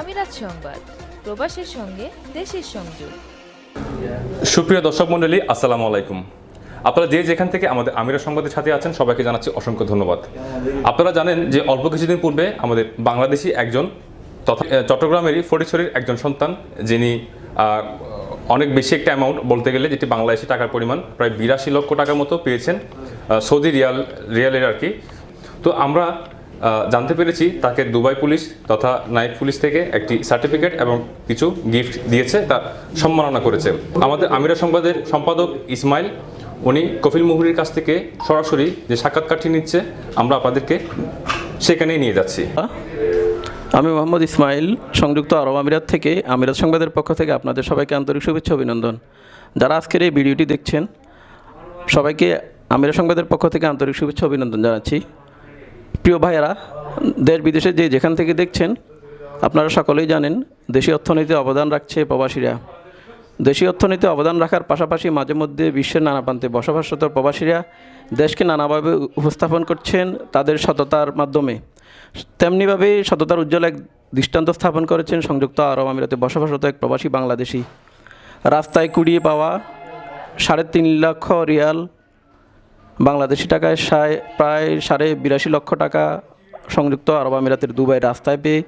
আমিরাত সংবাদ, প্রবাসের সঙ্গে দেশের সংযোগ। সুপ্রিয় দর্শক মণ্ডলী, আসসালামু আলাইকুম। আপনারা যে যেখান থেকে আমাদের আমিরা সংবাদের সাথে আছেন, সবাইকে জানাচ্ছি অসংখ্য ধন্যবাদ। আপনারা জানেন যে অল্প কিছুদিন পূর্বে আমাদের বাংলাদেশি একজন তথা চট্টগ্রামেরই ফটিছড়ির একজন সন্তান, যিনি অনেক বেশি একটা অ্যামাউন্ট বলতে গেলে যেটি বাংলাদেশি টাকার পরিমাণ, প্রায় বিরাশি লক্ষ টাকার মতো পেয়েছেন সৌদি রিয়াল, রিয়ালের আর কি। তো আমরা জানতে পেরেছি তাকে দুবাই পুলিশ তথা নাইট পুলিশ থেকে একটি সার্টিফিকেট এবং কিছু গিফট দিয়েছে, তা সম্মাননা করেছে। আমাদের আমিরা সংবাদের সম্পাদক ইসমাইল, উনি কফিল মুহুরির কাছ থেকে সরাসরি যে সাক্ষাৎকারটি নিচ্ছে, আমরা আপনাদেরকে সেখানেই নিয়ে যাচ্ছি। আমি মোহাম্মদ ইসমাইল, সংযুক্ত আরব আমিরাত থেকে আমিরাত সংবাদের পক্ষ থেকে আপনাদের সবাইকে আন্তরিক শুভেচ্ছা অভিনন্দন। যারা আজকের এই ভিডিওটি দেখছেন, সবাইকে আমিরাত সংবাদের পক্ষ থেকে আন্তরিক শুভেচ্ছা অভিনন্দন জানাচ্ছি। প্রিয় ভাইয়েরা, দেশ বিদেশে যে যেখান থেকে দেখছেন, আপনারা সকলেই জানেন দেশি অর্থনীতিতে অবদান রাখছে প্রবাসীরা। দেশীয় অর্থনীতিতে অবদান রাখার পাশাপাশি মাঝে মধ্যে বিশ্বের নানা প্রান্তে বসবাসরত প্রবাসীরা দেশকে নানাভাবে উপস্থাপন করছেন তাদের সততার মাধ্যমে। তেমনিভাবে সততার উজ্জ্বল এক দৃষ্টান্ত স্থাপন করেছেন সংযুক্ত আরব আমিরাতে বসবাসরত এক প্রবাসী বাংলাদেশি। রাস্তায় কুড়িয়ে পাওয়া সাড়ে তিন লক্ষ রিয়াল বাংলাদেশি টাকায় প্রায় সাড়ে বিরাশি লক্ষ টাকা সংযুক্ত আরব আমিরাতের দুবাই রাস্তায় পেয়ে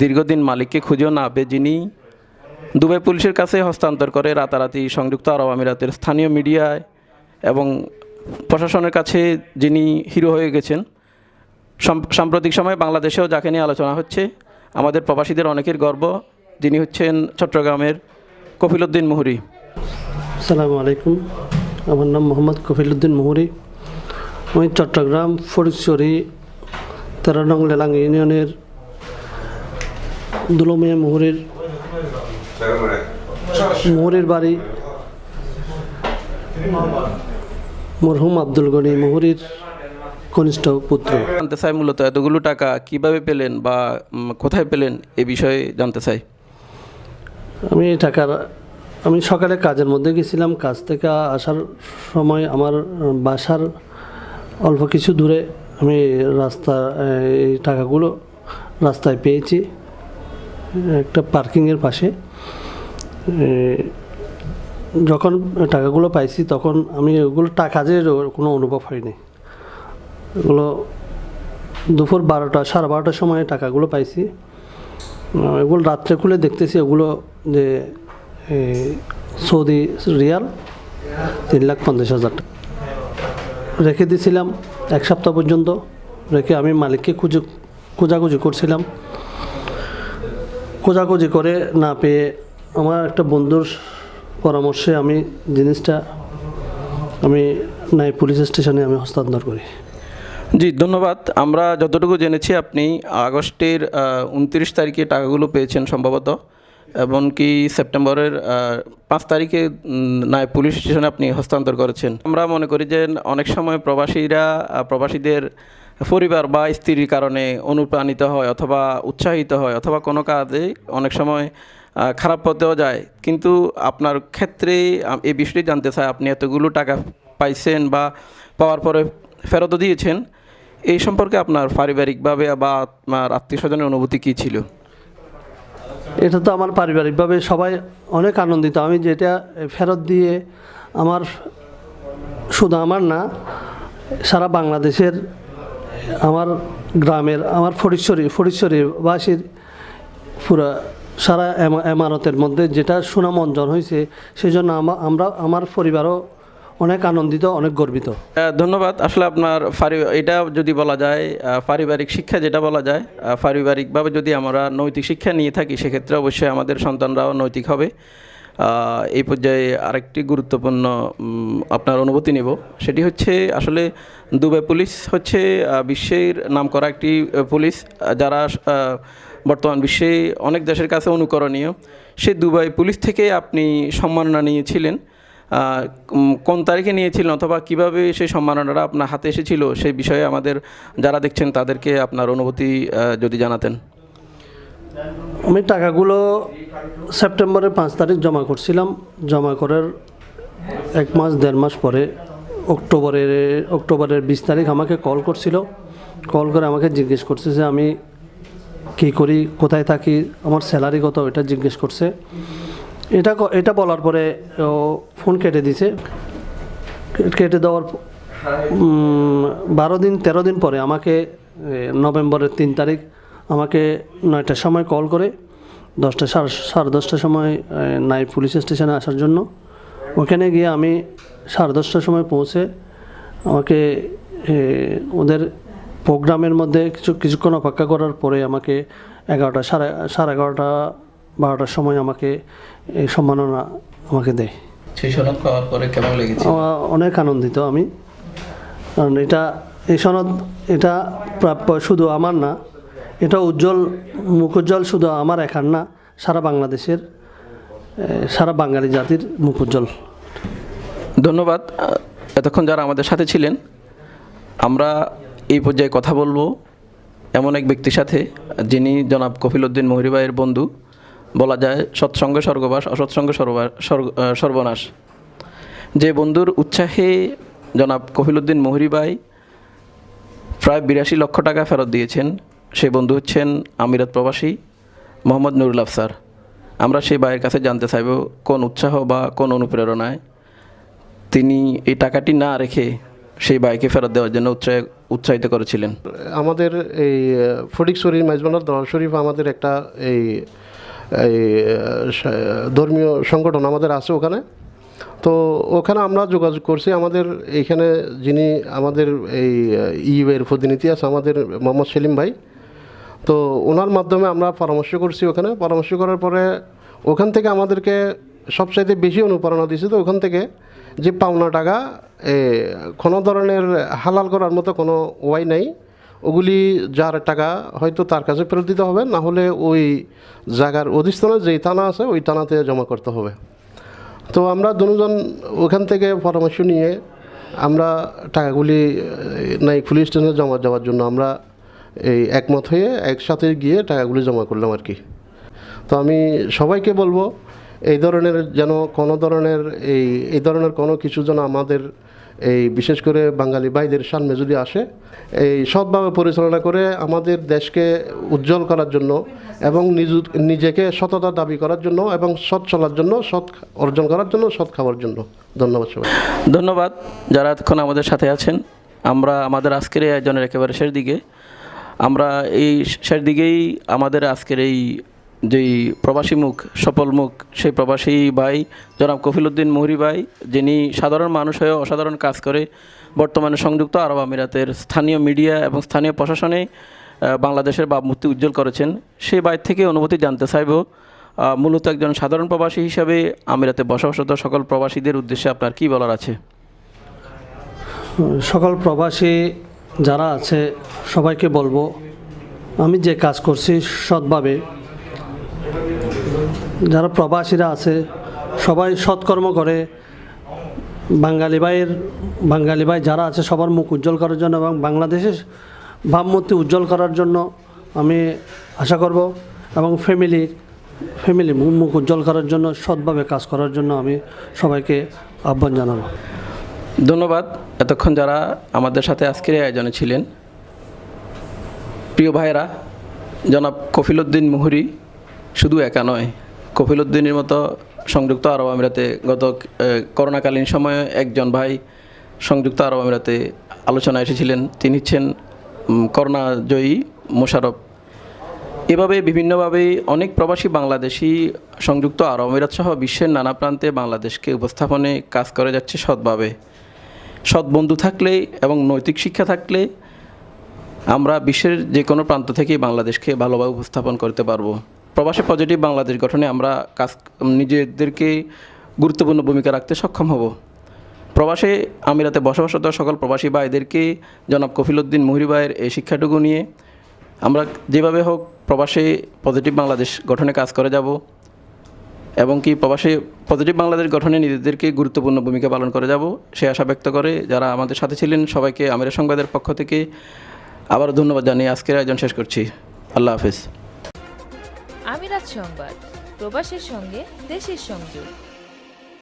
দীর্ঘদিন মালিককে খুঁজেও না পেয়ে যিনি দুবাই পুলিশের কাছে হস্তান্তর করে রাতারাতি সংযুক্ত আরব আমিরাতের স্থানীয় মিডিয়ায় এবং প্রশাসনের কাছে যিনি হিরো হয়ে গেছেন সাম্প্রতিক সময়ে বাংলাদেশেও যাকে নিয়ে আলোচনা হচ্ছে, আমাদের প্রবাসীদের অনেকের গর্ব, যিনি হচ্ছেন চট্টগ্রামের কফিলউদ্দিন মুহুরি। আসসালামু আলাইকুম। আমার নাম মোহাম্মদ কফিলউদ্দিন মুহুরি। আমি চট্টগ্রাম ফরিদচরি তেরো নং লেলাং ইউনিয়নের দুলমিয়া মুহুরির মুহুরির বাড়ি মরহুম আব্দুল গনি মুহুরির কনিষ্ঠ পুত্র। জানতে চাই মূলত এতগুলো টাকা কীভাবে পেলেন বা কোথায় পেলেন এ বিষয়ে জানতে চাই। আমি এই টাকার আমি সকালে কাজের মধ্যে গেছিলাম। কাজ থেকে আসার সময় আমার বাসার অল্প কিছু দূরে আমি রাস্তা, এই টাকাগুলো রাস্তায় পেয়েছি। একটা পার্কিংয়ের পাশে। যখন টাকাগুলো পাইছি তখন আমি ওগুলো টাকা যে কোনো অনুভব হয়নি। এগুলো দুপুর বারোটা, সাড়ে বারোটার সময় টাকাগুলো পাইছি। এগুলো রাত্রে খুলে দেখতেছি, ওগুলো যে সৌদি রিয়াল তিন লাখ পঞ্চাশ হাজার রেখে দিয়েছিলাম এক সপ্তাহ পর্যন্ত রেখে আমি মালিককে খুঁজে, খোঁজাখুঁজি করছিলাম। খোঁজাখুঁজি করে না পেয়ে আমার একটা বন্ধুর পরামর্শে আমি জিনিসটা আমি নাই পুলিশ স্টেশনে আমি হস্তান্তর করি। জি, ধন্যবাদ। আমরা যতটুকু জেনেছি, আপনি আগস্টের উনত্রিশ তারিখে টাকাগুলো পেয়েছেন সম্ভবত। এমনকি সেপ্টেম্বরের পাঁচ তারিখে নায় পুলিশ স্টেশনে আপনি হস্তান্তর করেছেন। আমরা মনে করি যে অনেক সময় প্রবাসীরা প্রবাসীদের পরিবার বা স্ত্রীর কারণে অনুপ্রাণিত হয় অথবা উৎসাহিত হয় অথবা কোনো কাজে অনেক সময় খারাপ পথেও যায়। কিন্তু আপনার ক্ষেত্রে এই বিষয়টি জানতে চাই, আপনি এতগুলো টাকা পাইছেন বা পাওয়ার পরে ফেরতও দিয়েছেন, এই সম্পর্কে আপনার পারিবারিকভাবে বা আপনার আত্মীয় স্বজনের অনুভূতি কী ছিল? এটা তো আমার পারিবারিকভাবে সবাই অনেক আনন্দিত। আমি যেটা ফেরত দিয়ে আমার শুধু আমার না, সারা বাংলাদেশের আমার গ্রামের, আমার ফরিশ্বরী ফরিশ্বরী বাসীর পুরা সারা এমা- এমারতের মধ্যে যেটা সুনাম অর্জন হয়েছে সেই জন্য আমা- আমরা, আমার পরিবারও অনেক আনন্দিত, অনেক গর্বিত। ধন্যবাদ। আসলে আপনার এটা যদি বলা যায় পারিবারিক শিক্ষা যেটা বলা যায় পারিবারিকভাবে যদি আমরা নৈতিক শিক্ষা নিয়ে থাকি, সেক্ষেত্রে অবশ্যই আমাদের সন্তানরাও নৈতিক হবে। এই পর্যায়ে আরেকটি গুরুত্বপূর্ণ আপনার অনুভূতি নেব। সেটি হচ্ছে, আসলে দুবাই পুলিশ হচ্ছে বিশ্বের নামকরা একটি পুলিশ, যারা বর্তমান বিশ্বে অনেক দেশের কাছে অনুকরণীয়। সে দুবাই পুলিশ থেকে আপনি সম্মাননা নিয়েছিলেন। কোন তারিখে নিয়েছিলেন অথবা কীভাবে সেই সম্মাননাটা আপনার হাতে এসেছিল সেই বিষয়ে আমাদের যারা দেখছেন তাদেরকে আপনার অনুভূতি যদি জানাতেন। আমি টাকাগুলো সেপ্টেম্বরের পাঁচ তারিখ জমা করছিলাম। জমা করার এক মাস, দেড় মাস পরে অক্টোবরের অক্টোবরের বিশ তারিখ আমাকে কল করছিল। কল করে আমাকে জিজ্ঞেস করছে যে আমি কী করি, কোথায় থাকি, আমার স্যালারি কত, এটা জিজ্ঞেস করছে। এটা এটা বলার পরে ও ফোন কেটে দিছে। কেটে দেওয়ার বারো দিন, তেরো দিন পরে আমাকে নভেম্বরের তিন তারিখ আমাকে নয়টার সময় কল করে। দশটা সাড়ে সাড়ে দশটার সময় নাই পুলিশ স্টেশনে আসার জন্য। ওখানে গিয়ে আমি সাড়ে দশটার সময় পৌঁছে আমাকে ওদের প্রোগ্রামের মধ্যে কিছু, কিছুক্ষণ অপেক্ষা করার পরে আমাকে এগারোটা সাড়ে সাড়ে এগারোটা বারোটার সময় আমাকে এই সম্মাননা আমাকে দেয়। সেই সনদ পাওয়ার পরে কেমন লেগেছে? অনেক আনন্দিত আমি। কারণ এটা এই সনদ এটা প্রাপ্য শুধু আমার না এটা উজ্জ্বল মুখোজ্জ্বল শুধু আমার একার না সারা বাংলাদেশের সারা বাঙালি জাতির মুখোজ্জ্বল। ধন্যবাদ। এতক্ষণ যারা আমাদের সাথে ছিলেন আমরা এই পর্যায়ে কথা বলব এমন এক ব্যক্তির সাথে যিনি জনাব কফিলউদ্দিন মহিরিবাইয়ের বন্ধু। বলা যায়, সৎসঙ্গ স্বর্গবাস, অসৎসঙ্গ সর্বা- সর্বনাশ। যে বন্ধুর উৎসাহে জনাব কফিলউদ্দিন মহিরিবাই প্রায় বিরাশি লক্ষ টাকা ফেরত দিয়েছেন সেই বন্ধু হচ্ছেন আমিরাত প্রবাসী মোহাম্মদ নুরুল আফসার আমরা সেই ভাইয়ের কাছে জানতে চাইব, কোন উৎসাহ বা কোন অনুপ্রেরণায় তিনি এই টাকাটি না রেখে সেই বাইকে ফেরত দেওয়ার জন্য উৎসাহ, উৎসাহিত করেছিলেন। আমাদের এই ফটিকছড়ি মাইজবান্ডার দরবার শরীফ আমাদের একটা এই এই ধর্মীয় সংগঠন আমাদের আছে ওখানে। তো ওখানে আমরা যোগাযোগ করছি। আমাদের এইখানে যিনি আমাদের এই ইউএর প্রতিনিধি আছে আমাদের মোহাম্মদ সেলিম ভাই। তো ওনার মাধ্যমে আমরা পরামর্শ করছি ওখানে। পরামর্শ করার পরে ওখান থেকে আমাদেরকে সবচাইতে বেশি অনুপ্রেরণা দিয়েছে তো ওখান থেকে যে পাওনা টাকা কোনো ধরনের হালাল করার মতো কোনো ওয়াই নাই। ওগুলি যার টাকা হয়তো তার কাছে ফেরত দিতে হবে, না হলে ওই জায়গার অধিস্থানে যেই থানা আছে ওই থানাতে জমা করতে হবে। তো আমরা দুজন ওখান থেকে পরামর্শ নিয়ে আমরা টাকাগুলি নাই পুলিশ স্টেশনে জমা যাওয়ার জন্য আমরা এই একমত হয়ে একসাথে গিয়ে টাকাগুলি জমা করলাম আর কি। তো আমি সবাইকে বলব এই ধরনের যেন কোনো ধরনের এই এই ধরনের কোনো কিছু যেন আমাদের এই বিশেষ করে বাঙালি ভাইদের সামনে যদি আসে, এই সৎভাবে পরিচালনা করে আমাদের দেশকে উজ্জ্বল করার জন্য এবং নিজ, নিজেকে সততা দাবি করার জন্য এবং সৎ চলার জন্য, সৎ অর্জন করার জন্য, সৎ খাওয়ার জন্য। ধন্যবাদ সবাই ধন্যবাদ যারা এতক্ষণ আমাদের সাথে আছেন। আমরা আমাদের আজকের এই আয়োজনের একেবারে শেষ দিকে। আমরা এই শেষ দিকেই আমাদের আজকের এই যেই প্রবাসী মুখ, সফল মুখ, সেই প্রবাসী ভাই জনাব কফিলউদ্দিন মুহুরি ভাই, যিনি সাধারণ মানুষ হয়ে অসাধারণ কাজ করে বর্তমানে সংযুক্ত আরব আমিরাতের স্থানীয় মিডিয়া এবং স্থানীয় প্রশাসনে বাংলাদেশের ভাবমূর্তি উজ্জ্বল করেছেন। সেই বাইর থেকে অনুভূতি জানতে চাইব মূলত একজন সাধারণ প্রবাসী হিসাবে আমিরাতে বসবাসরত সকল প্রবাসীদের উদ্দেশ্যে আপনার কী বলার আছে? সকল প্রবাসী যারা আছে, সবাইকে বলব, আমি যে কাজ করছি সৎভাবে যারা প্রবাসীরা আছে, সবাই সৎকর্ম করে। বাঙালি ভাইয়ের, বাঙালি ভাই যারা আছে, সবার মুখ উজ্জ্বল করার জন্য এবং বাংলাদেশের ভাবমূর্তি উজ্জ্বল করার জন্য আমি আশা করব এবং ফ্যামিলি ফ্যামিলি মুখ উজ্জ্বল করার জন্য, সৎভাবে কাজ করার জন্য আমি সবাইকে আহ্বান জানাব। ধন্যবাদ। এতক্ষণ যারা আমাদের সাথে আজকের আয়োজনে ছিলেন, প্রিয় ভাইরা জনাব কফিলউদ্দিন মুহুরি শুধু একা নয় কফিলউদ্দিনের মতো সংযুক্ত আরব আমিরাতে গত করোনাকালীন সময়ে একজন ভাই সংযুক্ত আরব আমিরাতে আলোচনায় এসেছিলেন। তিনি হচ্ছেন উম, করোনা জয়ী মোশারফ এভাবে বিভিন্নভাবে অনেক প্রবাসী বাংলাদেশি সংযুক্ত আরব আমিরাত সহ বিশ্বের নানা প্রান্তে বাংলাদেশকে উপস্থাপনে কাজ করে যাচ্ছে সৎভাবে। সৎ বন্ধু থাকলে এবং নৈতিক শিক্ষা থাকলে আমরা বিশ্বের যে কোনো প্রান্ত থেকেই বাংলাদেশকে ভালোভাবে উপস্থাপন করতে পারব। প্রবাসী পজিটিভ বাংলাদেশ গঠনে আমরা কাজ, নিজেদেরকে গুরুত্বপূর্ণ ভূমিকা রাখতে সক্ষম হব। প্রবাসে আমিরাতে বসবাসরত সকল প্রবাসী ভাইদেরকে জনাব কফিলউদ্দিন মুহুরি ভাইয়ের এই শিক্ষাটুকু নিয়ে আমরা যেভাবে হোক প্রবাসে পজিটিভ বাংলাদেশ গঠনে কাজ করে যাব এবং কি প্রবাসে পজিটিভ বাংলাদেশ গঠনে নিজেদেরকে গুরুত্বপূর্ণ ভূমিকা পালন করে যাব, সে আশা ব্যক্ত করে যারা আমাদের সাথে ছিলেন সবাইকে আমিরা সংবাদের পক্ষ থেকে আবার ধন্যবাদ জানিয়ে আজকের আয়োজন শেষ করছি। আল্লাহ হাফিজ। সংবাদ প্রবাসের সঙ্গে দেশের সংযোগ।